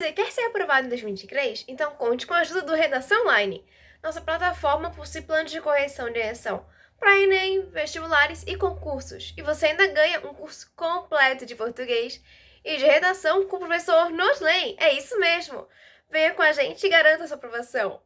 Você quer ser aprovado em 2023? Então conte com a ajuda do Redação Online, nossa plataforma possui planos de correção de redação para Enem, vestibulares e concursos. E você ainda ganha um curso completo de português e de redação com o professor Noslen. É isso mesmo! Venha com a gente e garanta sua aprovação.